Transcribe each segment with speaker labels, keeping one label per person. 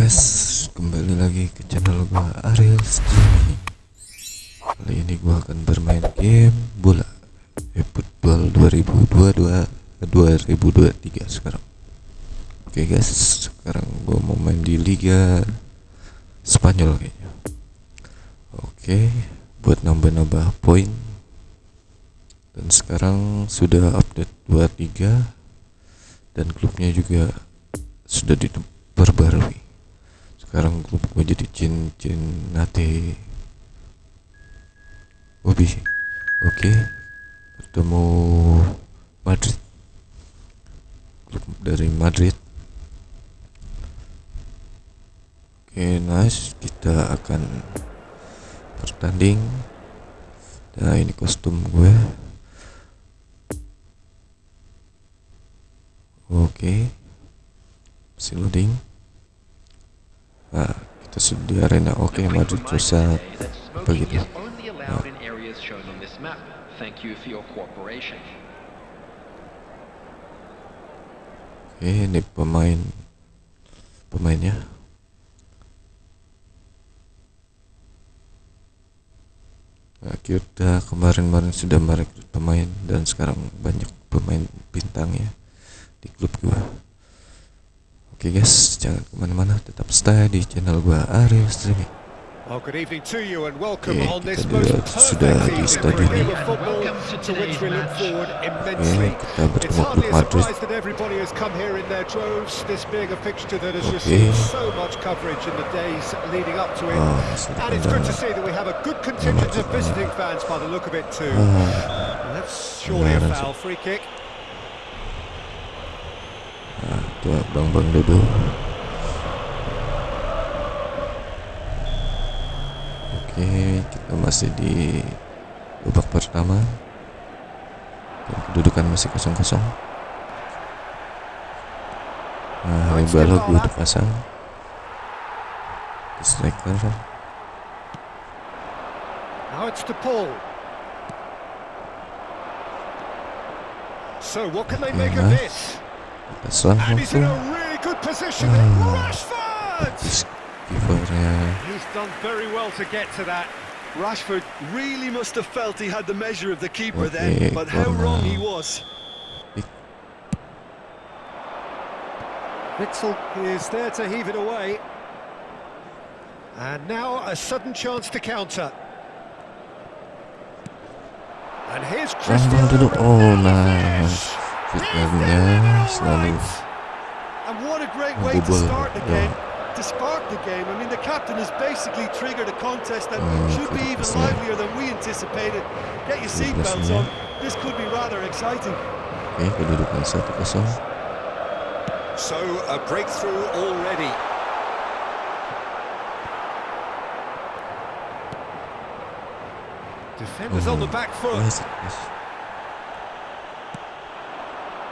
Speaker 1: guys, kembali lagi ke channel gua Ariel Streaming. Kali ini gua akan bermain game bola eFootball 2022 2023 sekarang. Oke guys, sekarang gua mau main di Liga Spanyol kayaknya. Oke, buat nambah-nambah poin. Dan sekarang sudah update 23 dan klubnya juga sudah diperbarui sekarang gue jadi cincin nate. Obi. Oke. Okay. bertemu Madrid. Klub dari Madrid. Oke okay, nice. Kita akan bertanding. Nah ini kostum gue. Oke. Okay. masih loading Nah, kita sudah di arena oke okay, maju pusat begitu. Nah. Oke, ini pemain pemainnya. Nah, kita kemarin-kemarin sudah merekrut pemain dan sekarang banyak pemain bintang ya di klub gua. Oke okay guys, jangan ke mana-mana, tetap stay di channel gua Arif Streaming.
Speaker 2: Oke, okay, kita sudah di stadion ini. Oke, kita bertemu klub Madrid. Oke. Oh, sudah
Speaker 1: ada itu bang bang duduk oke kita masih di babak pertama. Dan kedudukan masih kosong kosong nah balok gue udah pasang. Striker.
Speaker 2: Now it's to Paul. So what can they make of this?
Speaker 1: Selang waktu
Speaker 2: He's in a really good position Rashford he's done very well to get to that. Rashford really must have felt he had the measure of the keeper then, but how wrong he was. Witsel is there to heave it away. And now a sudden chance to counter. And here's Cristiano.
Speaker 1: Oh, nice. fitnahnya selalu
Speaker 2: And what a great way to start the game. To spark the game, I mean, the captain has basically triggered a contest that hmm, should be even livelier than we anticipated. Get your seatbelts on. This could be rather exciting.
Speaker 1: Oke, kedudukan satu kosong.
Speaker 2: So a breakthrough already. Defenders oh, on the back foot.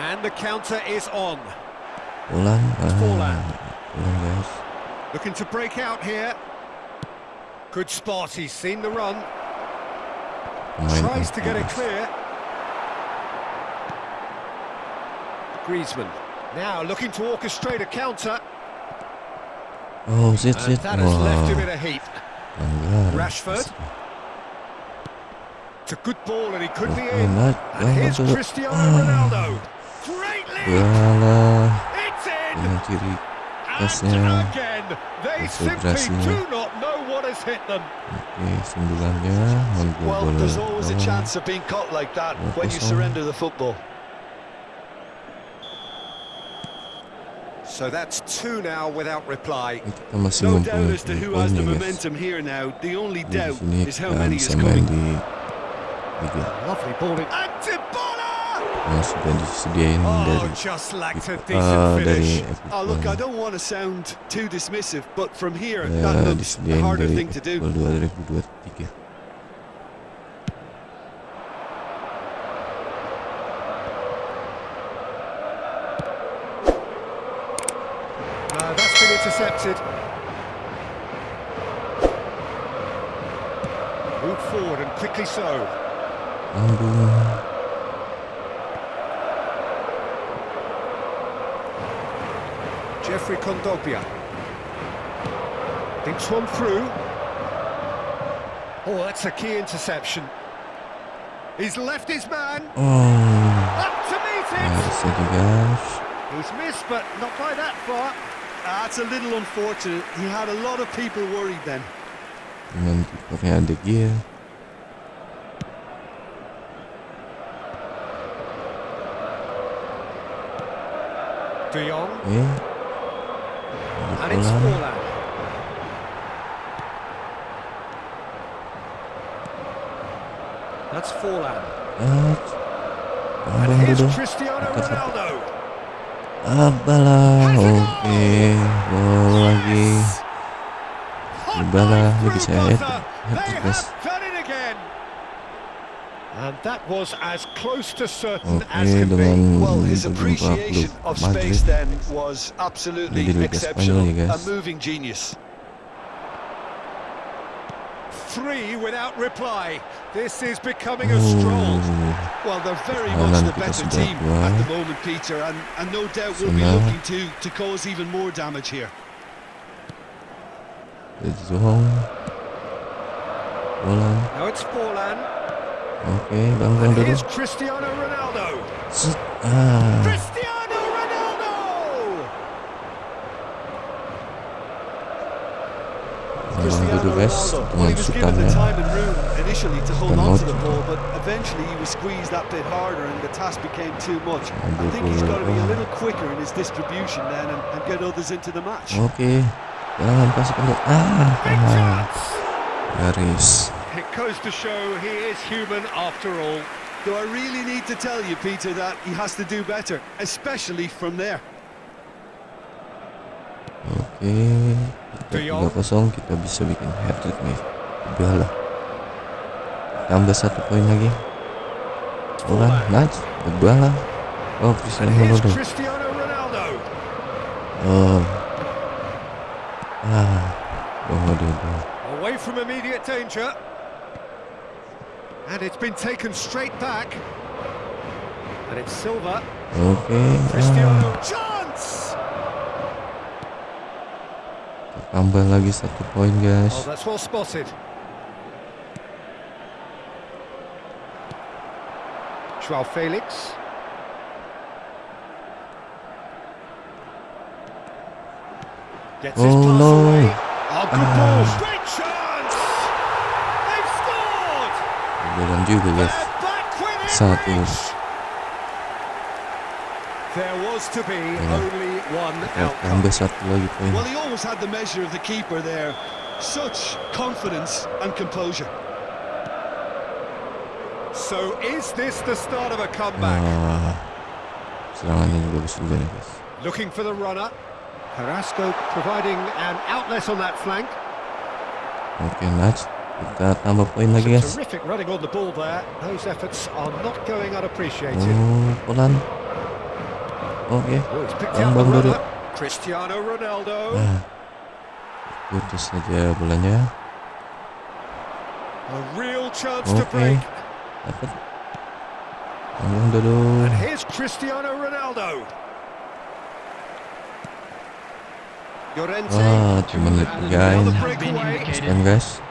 Speaker 2: And the counter is on.
Speaker 1: Ulan, uh, guys.
Speaker 2: Looking to break out here. Good spot, he's seen the run. Tries to get it clear. Griezmann. Now looking to orchestrate a counter.
Speaker 1: Oh, zit, zit.
Speaker 2: That has left him in a heap. Rashford. It's a good ball and he could be in. And here's Cristiano Ronaldo.
Speaker 1: Walah dengan kiri pasnya konsentrasinya oke sembilannya
Speaker 2: well, there's always a chance of being caught like that when you surrender the football. So that's two now without reply. No doubt as to who has the momentum here now. The only doubt is how many is coming. Lovely ball.
Speaker 1: Yang sudah disediain oh, dari uh, dari oh, look, I don't want to sound too dismissive, but from here that looks a harder thing to do. 2023.
Speaker 2: Uh, that's been intercepted. Move forward and quickly so.
Speaker 1: Aduh.
Speaker 2: Geoffrey Kondogbia. Thinks one through. Oh, that's a key interception. He's left his man.
Speaker 1: Oh,
Speaker 2: Up to meet
Speaker 1: nggak
Speaker 2: it.
Speaker 1: bisa juga.
Speaker 2: He's missed, but not by that far.
Speaker 3: That's a little unfortunate. He had a lot of people worried then.
Speaker 1: Dengan kipernya ada Gia.
Speaker 2: De Jong.
Speaker 1: Oke.
Speaker 2: And it's
Speaker 1: Bola.
Speaker 2: Forlan. That's Forlan.
Speaker 1: Ah,
Speaker 2: And
Speaker 1: Bang
Speaker 2: here's
Speaker 1: dulu.
Speaker 2: Cristiano
Speaker 1: Dekat satu.
Speaker 2: Ronaldo.
Speaker 1: Abalah. Oke. Gol lagi. Dybala lagi saya
Speaker 2: They
Speaker 1: hat- hat-trick, guys.
Speaker 2: have done it again. And that was as close to certain
Speaker 1: Oke
Speaker 2: as can be.
Speaker 1: dengan
Speaker 3: Well, his appreciation of space then was absolutely
Speaker 1: Jadi Liga
Speaker 3: exceptional. A
Speaker 1: guys.
Speaker 3: moving genius.
Speaker 2: Three without reply. This is becoming a stroll.
Speaker 3: Well, they're very much the better team at the moment, Peter, and, and no doubt we'll be looking to, to cause even more damage here.
Speaker 1: It's Jong. Bola.
Speaker 2: Now it's Forlan.
Speaker 1: Bang
Speaker 2: And
Speaker 1: dulu.
Speaker 2: here's Cristiano Ronaldo.
Speaker 1: Set. Ah.
Speaker 2: Cristiano Ronaldo!
Speaker 1: Bang dulu guys
Speaker 3: Well,
Speaker 1: dengan
Speaker 3: he was given
Speaker 1: sukannya.
Speaker 3: the time and room initially to hold on to the ball, but eventually he was squeezed that bit harder and the task became too much. I think he's got to be a little quicker in his distribution then and, and get others into the match.
Speaker 1: Oke. Jangan kasih kendor. Ah. Ah. Garis.
Speaker 2: It goes to show he is human after all.
Speaker 3: Do I really need to tell you, Peter, that he has to do better, especially from there?
Speaker 1: Oke.
Speaker 2: De
Speaker 1: Kita
Speaker 2: Jong.
Speaker 1: 3-0 kita bisa bikin hat-trick nih. Dybala. Tambah satu poin lagi. Bola, nice. Dybala. Oh, Cristiano Ronaldo.
Speaker 2: Cristiano Ronaldo.
Speaker 1: Oh. Ah. Oh, aduh, aduh.
Speaker 2: Away from immediate danger. And it's been taken straight back. And it's Silva.
Speaker 1: Oke.
Speaker 2: Cristiano. Chance!
Speaker 1: Tambah lagi satu poin,
Speaker 2: Oh,
Speaker 1: guys.
Speaker 2: that's well spotted. Joao Felix. Gets his
Speaker 1: Oh,
Speaker 2: pass
Speaker 1: no.
Speaker 2: away. Oh, good
Speaker 1: Ah.
Speaker 2: ball. Great chance!
Speaker 1: Jalan juga, guys.
Speaker 2: They're back within
Speaker 1: Satu.
Speaker 2: reach. There was to be only one outcome.
Speaker 1: tambah satu lagi poin.
Speaker 3: Well, he always had the measure of the keeper there. Such confidence and composure.
Speaker 2: So is this the start of a comeback?
Speaker 1: Ah. Serangannya juga bagus juga nih, guys.
Speaker 2: Looking for the runner. Carrasco providing an outlet on that flank.
Speaker 1: Oke, nice. kita tambah poin lagi guys oh pelan oke okay. dulu nah putus saja bolanya oke
Speaker 2: okay.
Speaker 1: dapat. Tambang dulu Wah, cuman lihat guys, guys.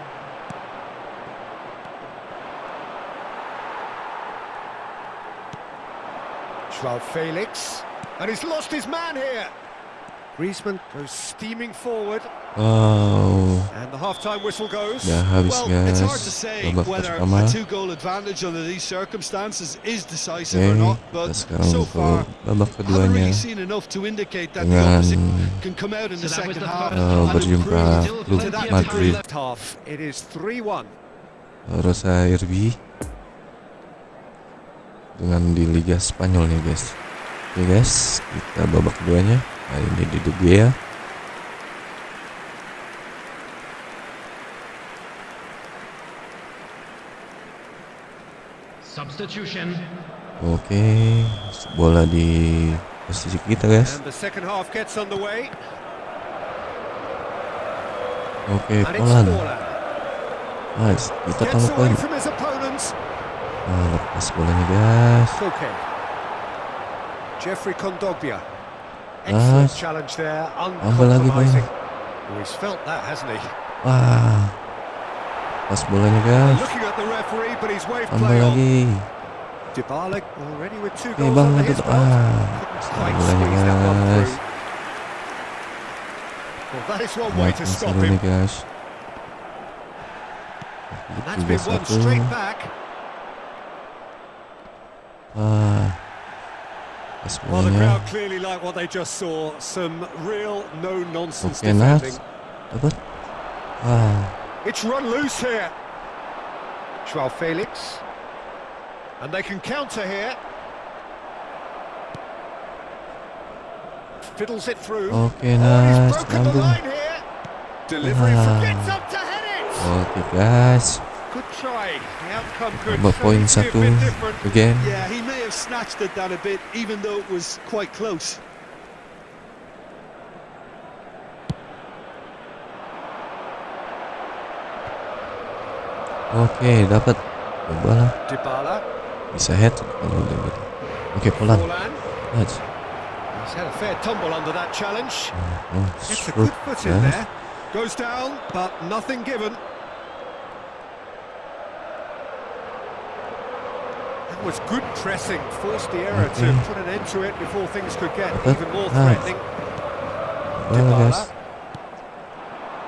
Speaker 2: Joao Felix. And he's lost his man here. Griezmann goes steaming forward.
Speaker 1: Oh.
Speaker 2: And the half-time whistle goes.
Speaker 1: Udah habis
Speaker 3: Well,
Speaker 1: guys.
Speaker 3: it's hard to say
Speaker 1: Babak
Speaker 3: whether
Speaker 1: pertama.
Speaker 3: a two-goal advantage under these circumstances is decisive
Speaker 1: Oke,
Speaker 3: or not,
Speaker 1: kita
Speaker 3: but
Speaker 1: sekarang
Speaker 3: so
Speaker 1: untuk
Speaker 3: far
Speaker 1: babak
Speaker 3: haven't
Speaker 1: keduanya
Speaker 3: really seen enough to indicate that the
Speaker 1: dengan
Speaker 3: opposite can come out in the second half
Speaker 1: eh,
Speaker 3: and
Speaker 1: berjumpa
Speaker 3: improve
Speaker 1: klub Madrid
Speaker 2: half. It is 3-1.
Speaker 1: Rosa Irbi dengan di Liga Spanyol nih guys. Oke guys, kita babak keduanya. Kali ini di De Gea.
Speaker 4: Substitution.
Speaker 1: Oke, bola di posisi kita guys. Oke, pelan.
Speaker 2: Forlan.
Speaker 1: Nice, kita tambah poin.
Speaker 2: Away from his opponents.
Speaker 1: Ah, lepas bolanya guys.
Speaker 2: Koke. Geoffrey Kondogbia. Excellent
Speaker 1: Nice.
Speaker 2: challenge there.
Speaker 1: Tambah lagi poin.
Speaker 2: Uncompromising. Oh, he's felt that, hasn't he?
Speaker 1: Wah. Pas bolanya guys.
Speaker 2: Looking at the referee, but he's waved
Speaker 1: Tambah
Speaker 2: play on.
Speaker 1: lagi.
Speaker 2: Dybala already with two
Speaker 1: Oke
Speaker 2: goals
Speaker 1: bang
Speaker 2: under
Speaker 1: itu
Speaker 2: his
Speaker 1: tuh.
Speaker 2: belt.
Speaker 1: Ah.
Speaker 2: Couldn't
Speaker 1: Pas
Speaker 2: quite
Speaker 1: bolanya
Speaker 2: squeeze that one
Speaker 1: guys.
Speaker 2: through. Well, that is one way to
Speaker 1: Makin
Speaker 2: stop
Speaker 1: seru
Speaker 2: him.
Speaker 1: nih guys.
Speaker 2: And that's
Speaker 1: Tiga
Speaker 2: been won
Speaker 1: satu.
Speaker 2: straight back.
Speaker 1: Pas
Speaker 2: Well, the crowd clearly like what they just saw. Some real no-nonsense
Speaker 1: Oke Nas.
Speaker 2: defending.
Speaker 1: Dapat. Ah.
Speaker 2: It's run loose here. Joao Felix. And they can counter here. Fiddles it through.
Speaker 1: Oke
Speaker 2: Oh, he's
Speaker 1: Nas.
Speaker 2: broken the
Speaker 1: Nyambung.
Speaker 2: line here. Delivery
Speaker 1: Ah.
Speaker 2: forgets up to head it.
Speaker 1: Oke guys.
Speaker 2: Good try. The outcome could
Speaker 1: Tambah poin
Speaker 2: certainly be a
Speaker 1: satu.
Speaker 2: bit different.
Speaker 1: Again.
Speaker 3: Yeah, he may have snatched it down a bit, even though it was quite close.
Speaker 1: Oke dapat. Coba lah. Bisa head kalau. Oke Polan. Nice.
Speaker 2: He's had a fair tumble under that challenge.
Speaker 1: Oh,
Speaker 2: Gets a good foot in there. Goes down, but nothing given. Was good pressing. Forced the error to put an end to it before things could get
Speaker 1: But-
Speaker 2: even more
Speaker 1: ah.
Speaker 2: threatening.
Speaker 1: Well, guys.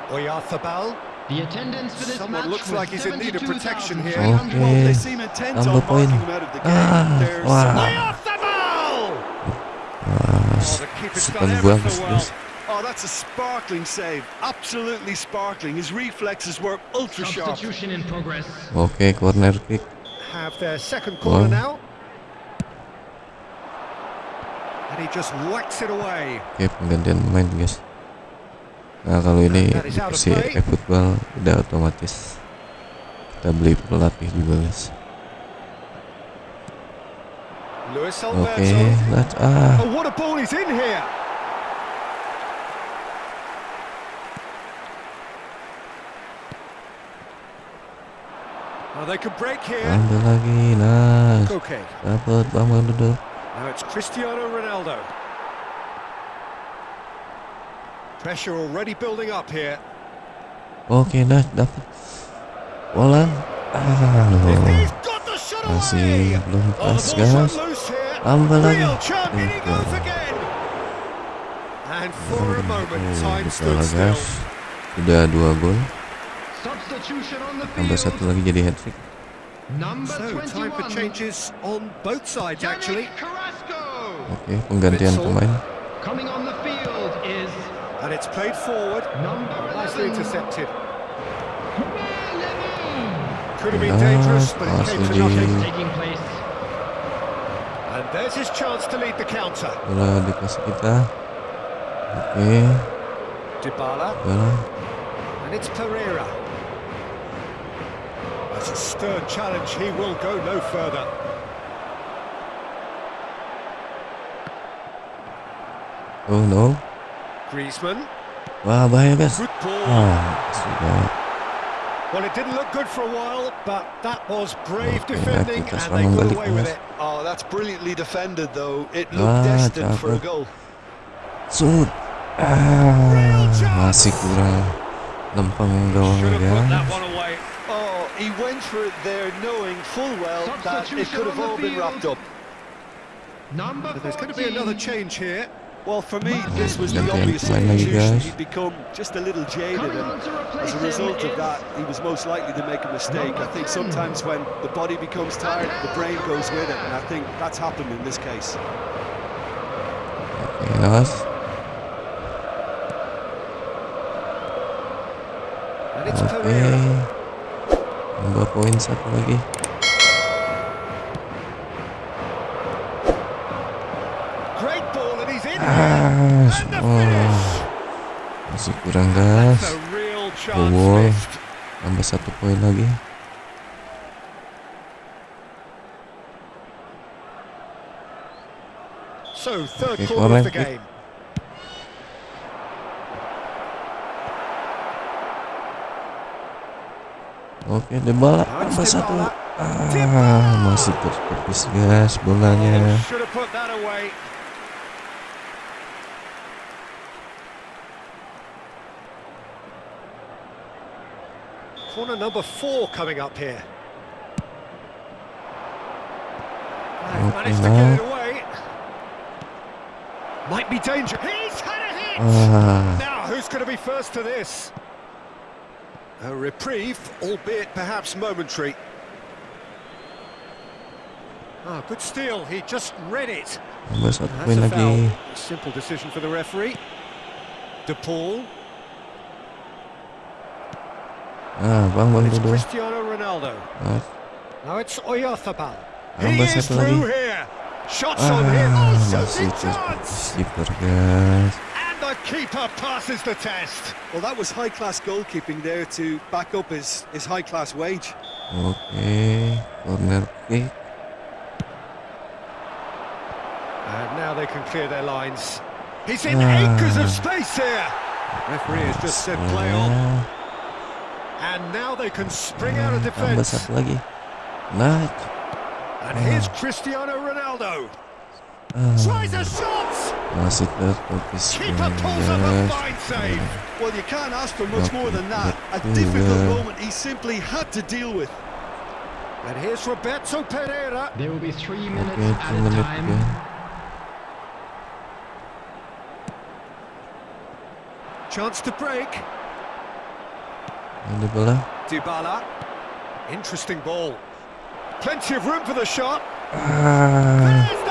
Speaker 2: Oyarzabal.
Speaker 4: The attendance for this
Speaker 2: Someone
Speaker 4: match
Speaker 2: looks like he's in need of protection here.
Speaker 4: 72,300.
Speaker 3: Well, they seem intent on
Speaker 1: Tambah poin.
Speaker 3: marking him out of the game.
Speaker 1: Ah,
Speaker 3: There's
Speaker 1: wah.
Speaker 2: Oyarzabal!
Speaker 1: Ah,
Speaker 2: Oh, the keeper's
Speaker 1: suka
Speaker 2: done ever so well.
Speaker 3: Oh, that's a sparkling save. Absolutely sparkling. His reflexes were ultra sharp.
Speaker 4: Substitution in progress.
Speaker 1: Oke, corner kick.
Speaker 2: Have their second corner
Speaker 1: Wow.
Speaker 2: now. And he just whacks it away.
Speaker 1: Oke, penggantian pemain guys. Nah, kalau ini
Speaker 2: is play.
Speaker 1: e-football udah otomatis kita beli pelatih juga guys. Oke,
Speaker 2: Alberto.
Speaker 1: let's ah.
Speaker 2: Oh, what a ball he's in here!
Speaker 1: Ambil lagi, nice.
Speaker 2: Koke.
Speaker 1: Dapat bang bang duduk.
Speaker 2: Now it's Cristiano Ronaldo. Pressure already building up here.
Speaker 1: Oke, nice, dapat. Polan. Ah, loh.
Speaker 2: He's got the shot
Speaker 1: Masih
Speaker 2: away!
Speaker 1: belum
Speaker 2: Oh,
Speaker 1: pas
Speaker 2: the ball's
Speaker 1: guys.
Speaker 2: run loose here.
Speaker 1: Tambah lagi.
Speaker 2: Real chance, in he
Speaker 1: Tiga.
Speaker 2: goes again. And for a moment,
Speaker 1: Oh,
Speaker 2: time
Speaker 1: bisa
Speaker 2: stood
Speaker 1: lah
Speaker 2: still.
Speaker 1: guys. Sudah dua gol.
Speaker 4: Substitution on the
Speaker 1: Tambah
Speaker 4: field.
Speaker 1: satu lagi jadi hat trick.
Speaker 4: Number
Speaker 2: So, time for
Speaker 4: 21.
Speaker 2: changes on both sides, actually.
Speaker 4: Yannick Carrasco.
Speaker 1: Oke, penggantian
Speaker 2: Witsel.
Speaker 1: pemain.
Speaker 4: Coming on the field is
Speaker 2: And it's played forward.
Speaker 4: number
Speaker 2: Nicely
Speaker 4: 11.
Speaker 2: intercepted.
Speaker 4: Levy.
Speaker 2: Could have been
Speaker 1: Nice
Speaker 2: dangerous, but it
Speaker 1: pass
Speaker 2: came to
Speaker 1: lagi.
Speaker 2: nothing.
Speaker 4: Taking place.
Speaker 2: And there's his chance to lead the counter.
Speaker 1: Bola dikasih kita. Oke,
Speaker 2: Dybala,
Speaker 1: bola.
Speaker 2: and it's Pereira. That's a stern challenge. He will go no further.
Speaker 1: Oh no.
Speaker 2: Griezmann,
Speaker 1: Wah, bahaya guys.
Speaker 2: good ball.
Speaker 1: Sudah.
Speaker 2: Well, it didn't look good for a while, but that was brave
Speaker 1: Okay,
Speaker 2: defending,
Speaker 1: kita
Speaker 2: and they got away with it.
Speaker 3: Oh, that's brilliantly defended, though. It looked
Speaker 1: Ah,
Speaker 3: destined for a goal.
Speaker 1: Sud. Ah, masih kurang lempeng
Speaker 2: Should
Speaker 1: gawangnya
Speaker 2: have put that one away.
Speaker 3: Oh, he went for it there, knowing full well that it could have all been wrapped up.
Speaker 4: Number
Speaker 2: But there's going to be another change here.
Speaker 3: Well, for me, this was the
Speaker 1: Gantian
Speaker 3: obvious
Speaker 1: pemain lagi,
Speaker 3: substitution. He'd become just a little jaded, and
Speaker 4: on to replace
Speaker 3: as a result of that, he was most likely to make a mistake. I think sometimes when the body becomes tired, the brain goes with it, and I think that's happened in this case.
Speaker 1: Oke, guys.
Speaker 2: And it's
Speaker 1: Oke.
Speaker 2: Pereira.
Speaker 1: Tambah poin satu lagi.
Speaker 2: Great ball, and he's in here.
Speaker 1: Ah,
Speaker 2: And the
Speaker 1: oh,
Speaker 2: finish.
Speaker 1: masih kurang guys.
Speaker 2: That's a real chance
Speaker 1: Bobo.
Speaker 2: missed.
Speaker 1: Tambah satu poin lagi.
Speaker 2: So, third
Speaker 1: Okay,
Speaker 2: quarter of the
Speaker 1: correct.
Speaker 2: game.
Speaker 1: Oke, Dybala tambah satu. Ah, masih tertepis guys bolanya.
Speaker 2: Should have put that away. Corner number four coming up here.
Speaker 1: Okay,
Speaker 2: managed to get it away. Might be danger. He's had a hit!
Speaker 1: Ah,
Speaker 2: Now, who's going to be first to this? A reprieve, albeit perhaps momentary. Ah, good steal. He just read it. That's a foul. Simple decision for the referee. De Paul.
Speaker 1: Ah, bang bang
Speaker 2: It's
Speaker 1: dulu.
Speaker 2: Cristiano Ronaldo.
Speaker 1: Ah,
Speaker 2: Now it's Oyarzabal. He is through here. Shots on him.
Speaker 1: Ah,
Speaker 2: Oh,
Speaker 1: masih
Speaker 2: shooting chance.
Speaker 1: keeper guys.
Speaker 2: And the keeper passes the test.
Speaker 3: Well, that was high-class goalkeeping there to back up his, his high-class wage.
Speaker 1: Okay, corner kick.
Speaker 2: And now they can clear their lines. He's in
Speaker 1: Ah.
Speaker 2: acres of space here. Referee has just said play on.
Speaker 1: Ah,
Speaker 2: And now they can spring out of
Speaker 1: tambah
Speaker 2: defence.
Speaker 1: satu lagi. Nah,
Speaker 2: And here's Cristiano Ronaldo. Tries a shot.
Speaker 1: masih terfokus
Speaker 2: Keeper pulls up a fine save.
Speaker 3: Well, you can't ask for much more than that. A difficult moment he simply had to deal with.
Speaker 2: And here's Roberto Pereira.
Speaker 4: There will be three minutes
Speaker 1: Oke,
Speaker 4: at
Speaker 1: two
Speaker 4: a time.
Speaker 1: ya.
Speaker 2: Chance to break.
Speaker 1: Ini bola.
Speaker 2: Dybala. Interesting ball. Plenty of room for the shot. There's the hit.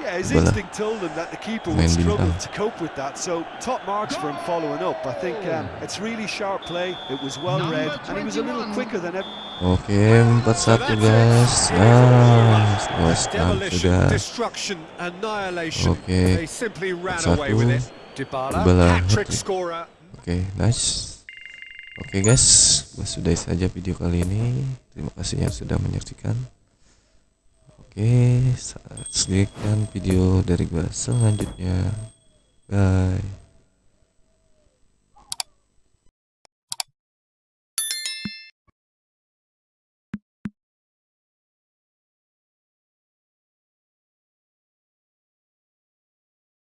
Speaker 3: Yeah, his
Speaker 1: Bola.
Speaker 3: instinct told him that the keeper would struggle to cope with that. So top marks for him following up. I think um, it's really sharp play. It was well
Speaker 4: Number
Speaker 3: read, and he was a little
Speaker 4: 21.
Speaker 3: quicker than ever.
Speaker 1: Oke, 4-1 guys. Nice. Lost time sudah.
Speaker 2: destruction, annihilation.
Speaker 1: Oke.
Speaker 2: They simply ran
Speaker 1: 4-1.
Speaker 2: away with it. Dybala.
Speaker 1: Oke, nice. Oke guys, gua sudahi saja video kali ini. Terima kasih yang sudah menyaksikan. Oke, saksikan video dari gua selanjutnya. Bye.